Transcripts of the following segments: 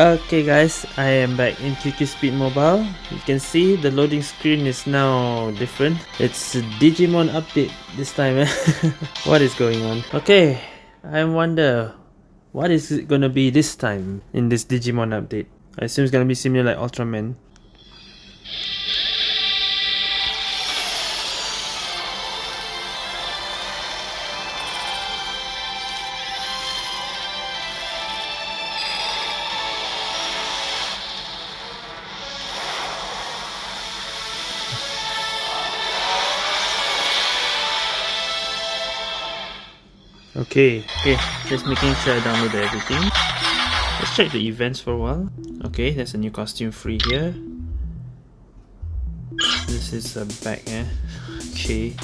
okay guys, I am back in QQ Speed Mobile. You can see the loading screen is now different. It's a Digimon update this time. Eh? what is going on? Okay, I wonder what is it gonna be this time in this Digimon update. I assume it's gonna be similar like Ultraman. Okay, okay, just making sure I download everything. Let's check the events for a while. Okay, there's a new costume free here. This is a bag, eh? Okay.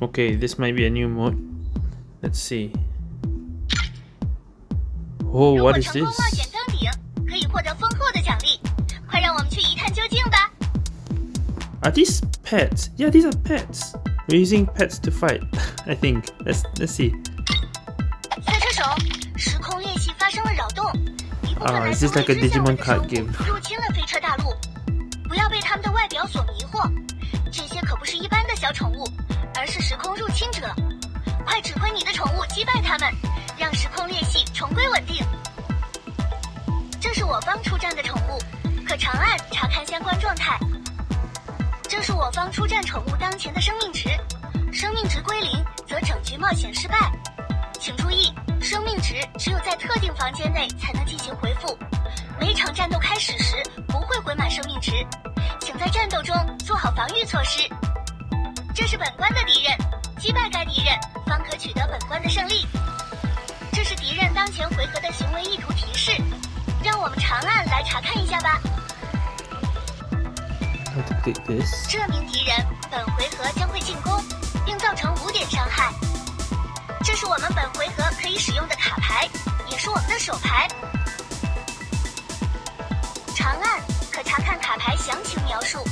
Okay, this might be a new mode. Let's see. Oh, what is this? Are these pets. Yeah these are pets. We're using pets to fight i think. Let's let's see. 赛车手时空裂隙发生了扰动一部分来自未知天文的生物入侵了飞车大陆不要被它们的外表所迷惑这些可不是一般的小宠物而是时空入侵者快指挥你的宠物击败它们让时空裂隙重归稳定这是我方出战的宠物可长按查看相关状态这是我方出战宠物当前的生命值，生命值归零则整局冒险失败。请注意，生命值只有在特定房间内才能进行回复，每场战斗开始时不会回满生命值，请在战斗中做好防御措施。这是本关的敌人，击败该敌人方可取得本关的胜利。这是敌人当前回合的行为意图提示，让我们长按来查看一下吧。这名敌人本回合将会进攻，并造成五点伤害。这是我们本回合可以使用的卡牌，也是我们的手牌。长按可查看卡牌详情描述。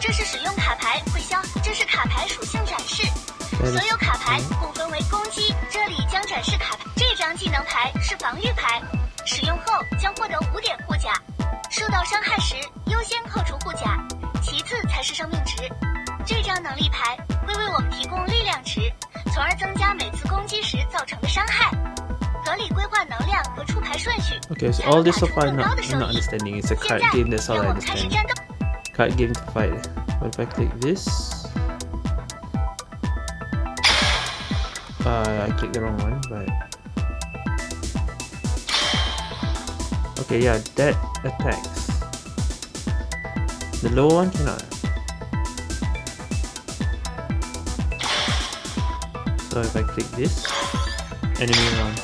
这是使用卡牌会消，这是卡牌属性展示。所有卡牌共分为攻击，这里将展示卡牌。这张技能牌是防御牌，使用后将获得五点护甲。受到伤害时能力牌会为我们提供力量值，从而增加每次攻击时造成的伤害。合理规划能量和出牌顺序。Okay, so all this so far not not understanding. It's a card game. That's all I understand. Card game to fight. What if I click this? Uh, I clicked the wrong one, but okay, yeah, that attacks. The low one cannot. So if I click this, enemy run.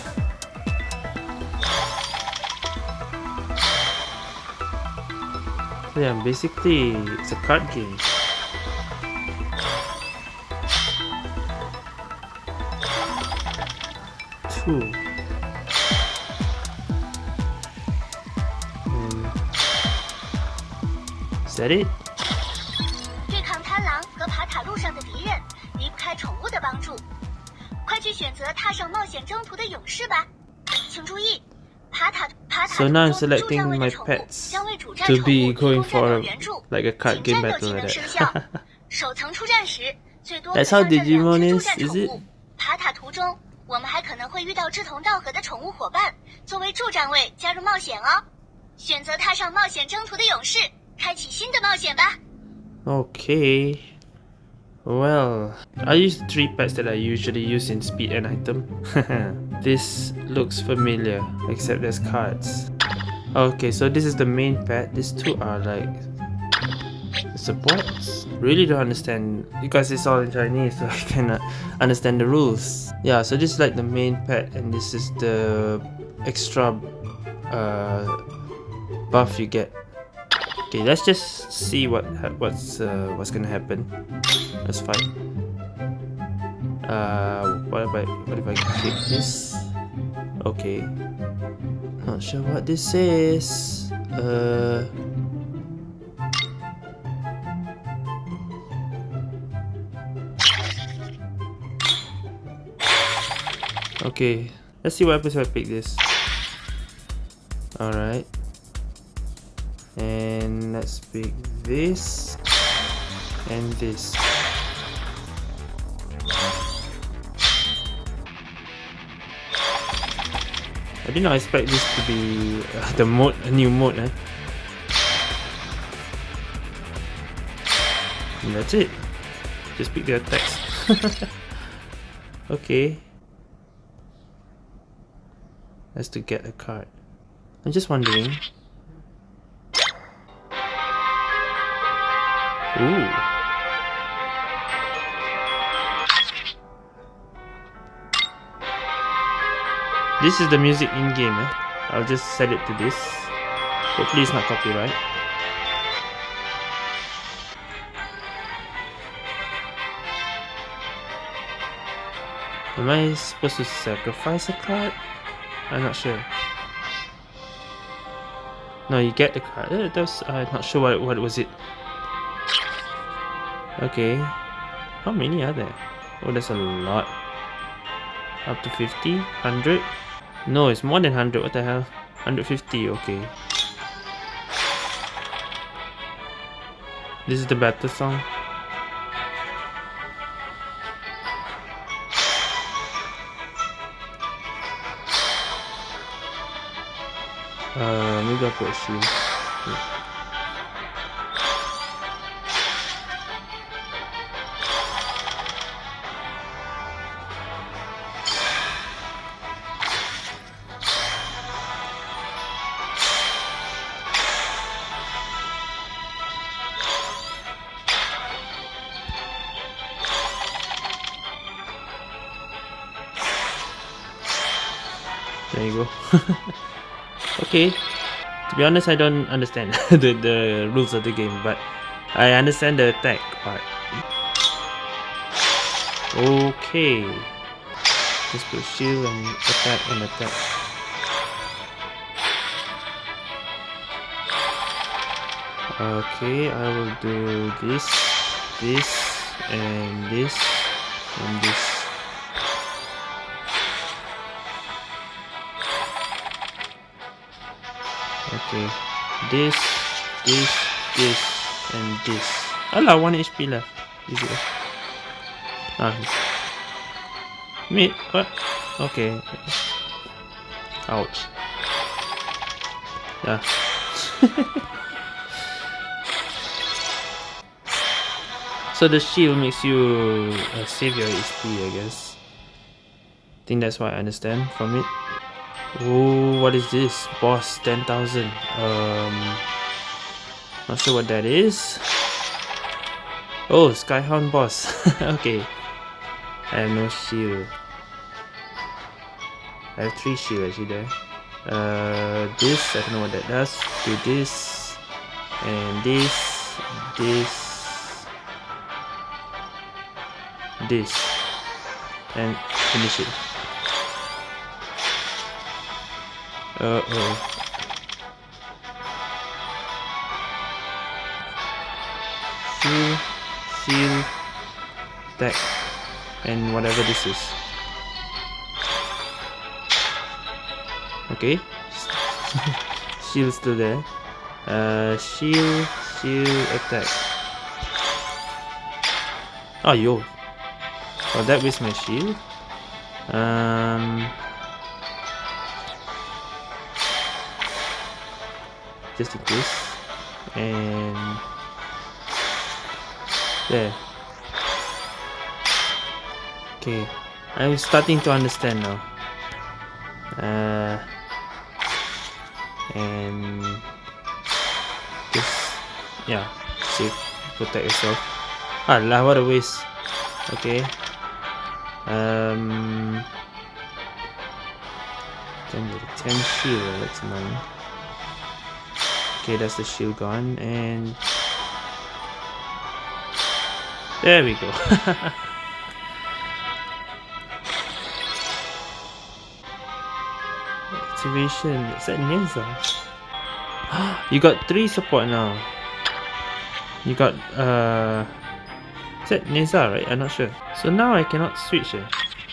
So yeah, basically it's a card game. Two. Is that it? 去选择踏上冒险征途的勇士吧！请注意，爬塔爬塔 So now I'm selecting my pets to be going for like a card game battle like that. That's how Digimon is, is it? 爬塔途中，我们还可能会遇到志同道合的宠物伙伴，作为助战位加入冒险哦。选择踏上冒险征途的勇士。开启新的冒险吧。Okay. Well, I use three pets that I usually use in speed and item. this looks familiar, except there's cards. Okay, so this is the main pet. These two are like supports. Really don't understand because it's all in Chinese, so I cannot understand the rules. Yeah, so this is like the main pet, and this is the extra uh, buff you get Okay, let's just see what what's uh, what's gonna happen. That's fine. Uh, what if I what if I click this? Okay. Not sure what this is. Uh. Okay, let's see what happens if I pick this. Alright. And let's pick this and this. I did not expect this to be uh, the mode, a new mode. Eh? And that's it. Just pick the attacks. okay. That's to get a card. I'm just wondering. Ooh. This is the music in-game, eh? I'll just set it to this. Hopefully it's not copyright. Am I supposed to sacrifice a card? I'm not sure. No, you get the card. Uh, that's, I'm not sure what, what was it. Okay. How many are there? Oh, there's a lot. Up to 50? 100? No, it's more than 100. What the hell? 150, okay. This is the battle song. Uh, maybe I'll put a shoe. okay. To be honest, I don't understand the, the rules of the game, but I understand the attack part. Okay. Just put shield and attack and attack. Okay, I will do this, this, and this, and this. Okay. This, this, this, and this. Alah, 1 HP left. Easy. Ah. Me? What? Okay. Ouch. Yeah. so the shield makes you uh, save your HP, I guess. I think that's what I understand from it. Oh, what is this? Boss 10,000. Um, not sure what that is. Oh, Skyhound boss. okay. I have no shield. I have three shield actually there. Uh, this, I don't know what that does. Do this. And this. This. This. And finish it. Uh-oh. Shield, shield, deck, and whatever this is. Okay. shield still there. Uh, shield, shield, attack. Oh, yo. Oh, that was my shield. Um... just in case and there. Okay. I'm starting to understand now. Uh, and just yeah save protect yourself. Ah lah what a waste. Okay. Um 10 10 shield that's annoying Okay, that's the shield gone, and there we go. Activation. Is that Ninja? you got three support now. You got uh. Is that Ninja, right? I'm not sure. So now I cannot switch. Eh?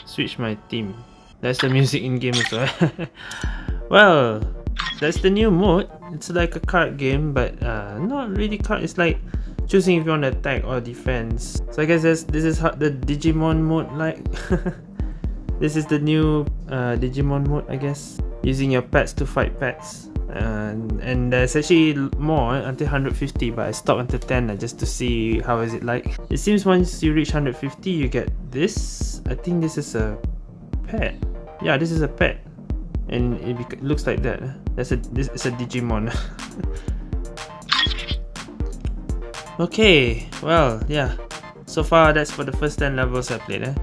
Switch my team. That's the music in game as well. well, that's the new mode. It's like a card game, but uh, not really card. It's like choosing if you want to attack or defense. So I guess this this is how the Digimon mode like. this is the new uh, Digimon mode, I guess. Using your pets to fight pets. And, and there's actually more until 150 but I stopped until 10 uh, just to see how is it like. It seems once you reach 150 you get this. I think this is a pet. Yeah, this is a pet. And it looks like that. That's a this is a Digimon. okay, well, yeah. So far that's for the first 10 levels I played. Eh?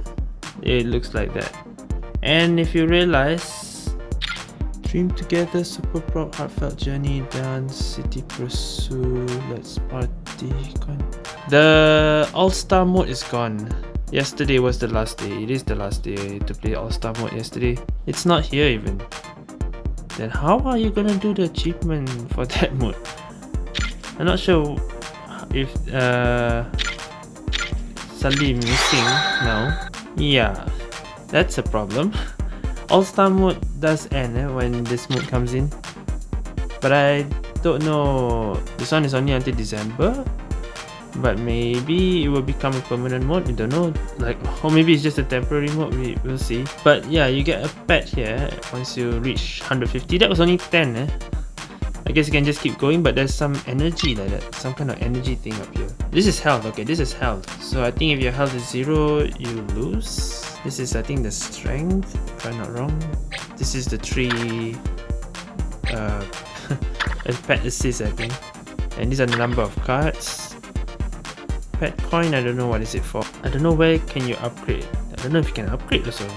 It looks like that. And if you realize Dream together, super proud, heartfelt journey, dance, city pursue, let's party. Gone. The all-star mode is gone. Yesterday was the last day. It is the last day to play All-Star mode yesterday. It's not here even. Then how are you gonna do the achievement for that mode? I'm not sure if uh, Salim missing now. Yeah, that's a problem. All-Star mode does end eh, when this mode comes in. But I don't know. This one is only until December but maybe it will become a permanent mode we don't know. Like or maybe it's just a temporary mode we will see. But yeah you get a pet here once you reach 150 that was only 10 eh? I guess you can just keep going but there's some energy like that some kind of energy thing up here. This is health okay this is health. So I think if your health is zero you lose. This is I think the strength if I'm not wrong. This is the three uh pet assist I think. And these are the number of cards pet coin i don't know what is it for. I don't know where can you upgrade i don't know if you can upgrade also.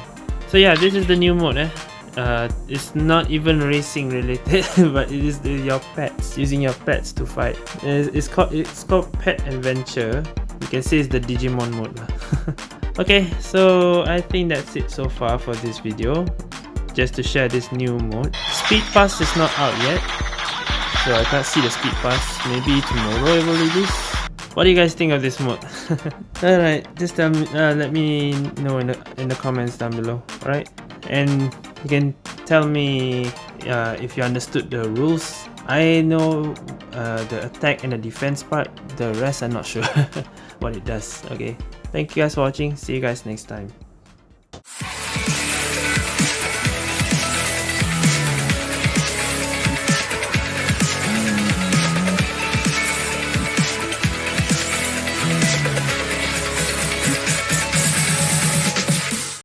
So yeah this is the new mode eh? Uh, it's not even racing related but it is your pets using your pets to fight. It's, called it's called pet adventure. You can see it's the digimon mode okay so i think that's it so far for this video. Just to share this new mode. Speed pass is not out yet. So i can't see the speed pass. Maybe tomorrow it will release what do you guys think of this mode? Alright, just um, uh, let me know in the, in the comments down below. Alright, and you can tell me uh, if you understood the rules. I know uh, the attack and the defense part. The rest I'm not sure what it does. Okay, thank you guys for watching. See you guys next time.